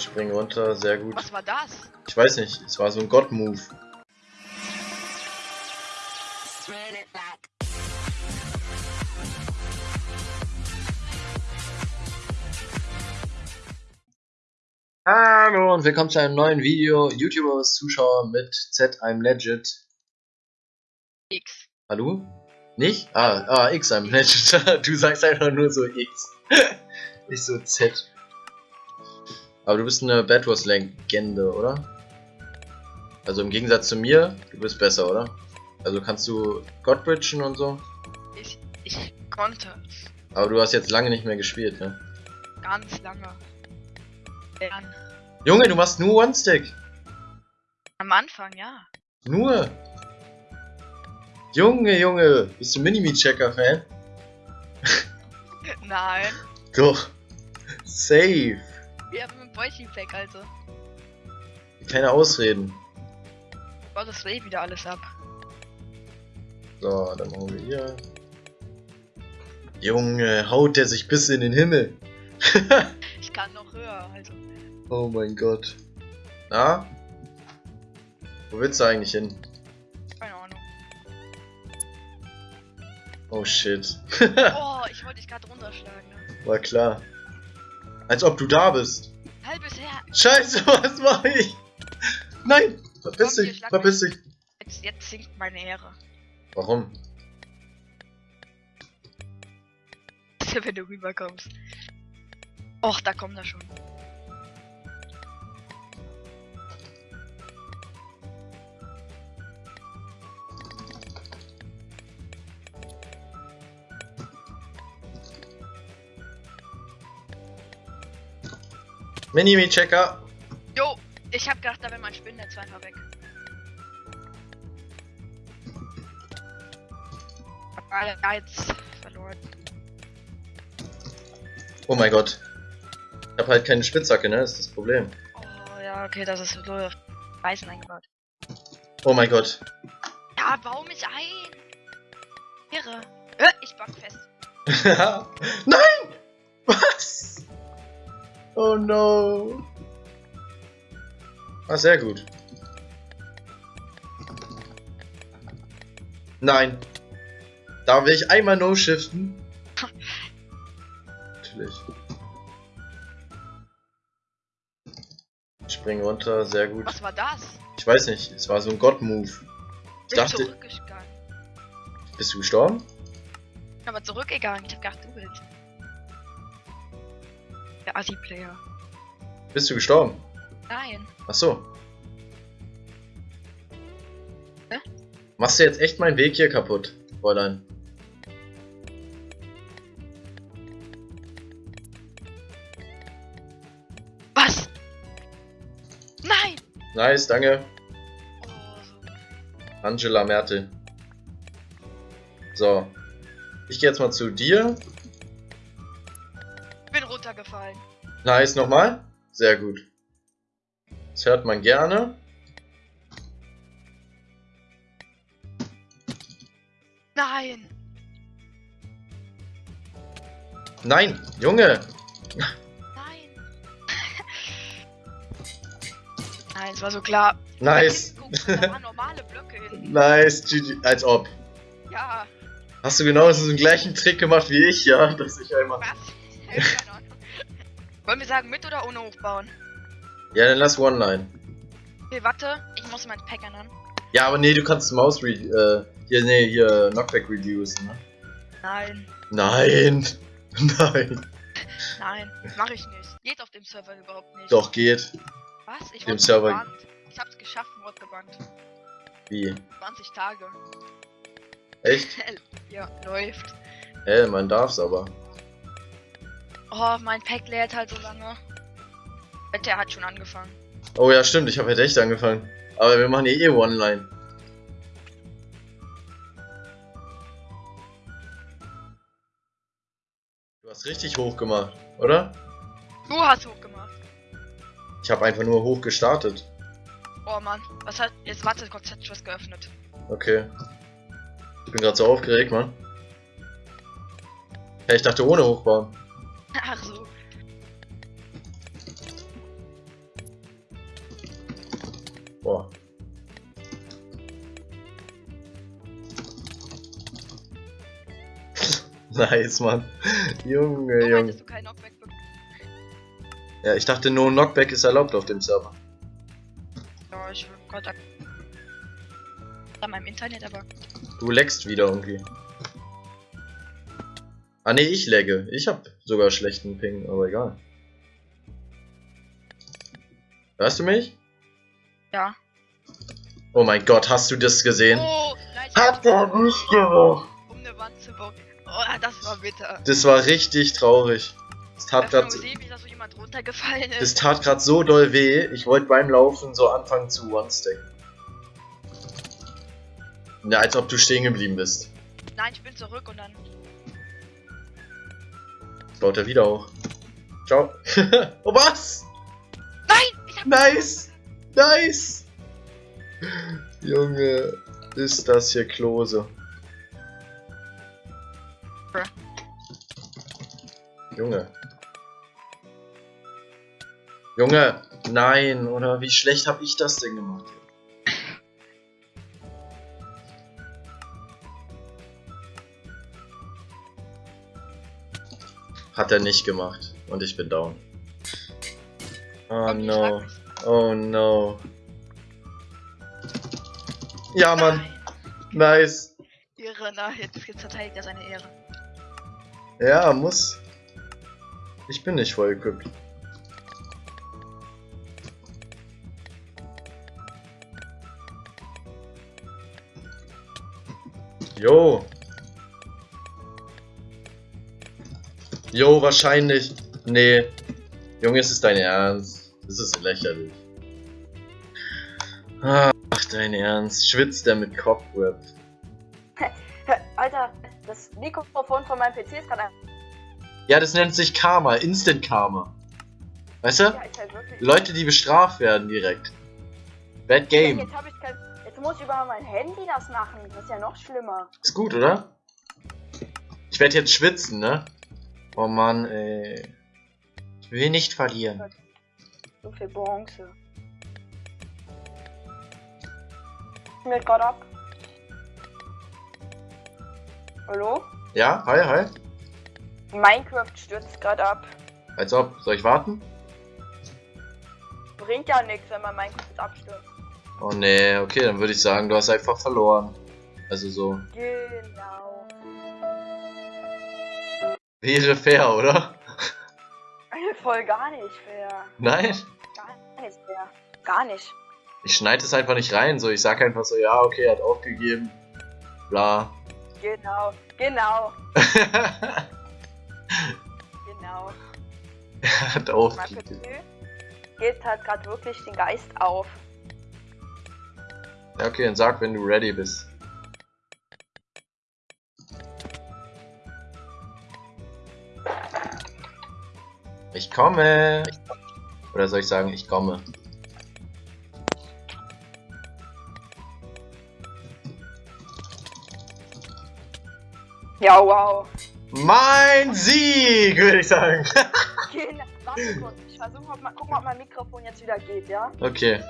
Ich spring runter, sehr gut. Was war das? Ich weiß nicht, es war so ein God-Move. Hallo und willkommen zu einem neuen Video. YouTuber Zuschauer mit Z, I'm legit. X. Hallo? Nicht? Ah, ah, X, I'm legit. du sagst einfach nur so X. Nicht so Z. Aber du bist eine Bad Wars Legende, oder? Also im Gegensatz zu mir, du bist besser, oder? Also kannst du Godbridgen und so? Ich, ich konnte. Aber du hast jetzt lange nicht mehr gespielt, ne? Ganz lange. Lernen. Junge, du machst nur One-Stick. Am Anfang, ja. Nur. Junge, Junge, bist du Minimi-Checker-Fan? Nein. Doch. Safe. Wir haben ein Boichi Pack, also. Keine Ausreden. Baut das eh wieder alles ab. So, dann machen wir hier. Junge, haut der sich bis in den Himmel. Ich kann noch höher, also. oh mein Gott. Na? Wo willst du eigentlich hin? Keine Ahnung. Oh shit. Oh, ich wollte dich gerade runterschlagen. Ne? War klar. Als ob du da bist. Halbes her. Scheiße, was mache ich? Nein! Verpiss Komm, dich, verpiss dich. Jetzt, jetzt sinkt meine Ehre. Warum? Wenn du rüberkommst. Och, da kommt er schon. Minimi-Checker. Jo, ich hab gedacht, da wäre mein Spinnennetz einfach weg. Aber ja, jetzt verloren. Oh mein Gott. Ich hab halt keine Spitzhacke, ne? Das ist das Problem. Oh ja, okay, das ist so Weißen eingebaut. Oh mein Gott. Ja, bau mich ein! Irre. Äh, ich back fest. Nein! Was? Oh no. Ah, sehr gut. Nein. Da will ich einmal no-shiften. Natürlich. Ich spring runter, sehr gut. Was war das? Ich weiß nicht, es war so ein God-Move. Ich Bin dachte, zurückgegangen. bist du gestorben? Aber zurückgegangen. Ich hab gedacht, du willst. Der Assi-Player. Bist du gestorben? Nein. Ach so. Hä? Machst du jetzt echt meinen Weg hier kaputt, Fräulein? Was? Nein! Nice, danke. Oh. Angela Mertel. So. Ich gehe jetzt mal zu dir. Nice, nochmal. Sehr gut. Das hört man gerne. Nein! Nein, Junge. Nein! Nein, es war so klar. Nice. Da hinten, guck, Da waren normale Blöcke hin. Nice, GG. Als ob. Ja, Hast du genau so den gleichen Trick gemacht wie ich, ja? Dass ich einmal... was? Wollen wir sagen, mit oder ohne hochbauen? Ja, dann lass One-Line. Okay, warte, ich muss mein Pack ändern. Ja, aber nee, du kannst Maus re äh, hier, nee, hier Knockback reducen, ne? Nein, Nein! Nein! nein, mach ich nicht. Geht auf dem Server überhaupt nicht. Doch, geht. Was? Ich Dem Server- gebannt. Ich hab's geschafft, wurde gebannt. Wie? 20 Tage. Echt? ja, läuft. Hä, man darf's aber. Oh, mein Pack lädt halt so lange. Wette, er hat schon angefangen. Oh ja, stimmt, ich habe halt echt angefangen. Aber wir machen hier eh One-Line. Du hast richtig hoch gemacht, oder? Du hast hochgemacht. Ich habe einfach nur hoch gestartet. Oh Mann, was hat. Jetzt warte, Gott hat was geöffnet. Okay. Ich bin gerade so aufgeregt, Mann. Hey, ich dachte ohne hochbauen. Ach so. Boah. nice, Mann. Junge, Warum Junge. du keinen Knockback? Ja, ich dachte, no Knockback ist erlaubt auf dem Server. Ja, ich will Gott an meinem Internet, aber Du leckst wieder irgendwie. Ah ne, ich lagge. Ich hab sogar schlechten Ping, aber egal. Hörst du mich? ja. Oh mein Gott, hast du das gesehen? Oh, nein, Hat er nicht gemacht. um eine Wand zu bauen. Oh, das war bitter. Das war richtig traurig. Das tat da so das tat grad so doll weh. Ich wollte beim Laufen so anfangen zu One-Stacken. Ja, als ob du stehen geblieben bist. Nein, ich bin zurück und dann. Baut er wieder hoch. Ciao. oh was? Nein! Nice! Nice! Junge, ist das hier Klose. Bruh. Junge. Junge! Nein, oder wie schlecht habe ich das denn gemacht? Hat er nicht gemacht. Und ich bin down. Oh no. Oh no. Ja, Mann. Nice. Ehre, na, jetzt, jetzt verteidigt er seine Ehre. Ja, muss. Ich bin nicht voll equipped. Jo. Jo, wahrscheinlich. Nee. Junge, ist es dein Ernst? Das ist lächerlich. Ach, dein Ernst. Schwitzt der mit Cobweb? Alter, das Mikrofon von meinem PC ist gerade ein. Ja, das nennt sich Karma. Instant Karma. Weißt du? Ja, halt. Leute, die bestraft werden direkt. Bad Game. Jetzt, ich kein, jetzt muss ich über mein Handy das machen. Das ist ja noch schlimmer. Ist gut, oder? Ich werde jetzt schwitzen, ne? Oh Mann, ey. Ich will nicht verlieren. So viel Bronze. Mir gerade ab. Hallo? Ja, hi, hi. Minecraft stürzt gerade ab. Als ob. Soll ich warten? Bringt ja nichts, wenn man Minecraft abstürzt. Oh nee, okay, dann würde ich sagen, du hast einfach verloren. Also so. Genau. Wäre fair, oder? Voll gar nicht fair. Nein? Gar nicht fair. Gar nicht. Ich schneide es einfach nicht rein, so. Ich sag einfach so, ja, okay, er hat aufgegeben. Bla. Genau. Genau. Genau. er hat aufgegeben. Geht halt gerade wirklich den Geist auf. Ja, okay, dann sag, wenn du ready bist. Ich komme. Oder soll ich sagen, ich komme? Ja, wow. Mein Sieg, würde ich sagen. Genau. Warte kurz, ich versuche mal, guck mal, ob mein Mikrofon jetzt wieder geht, ja? Okay.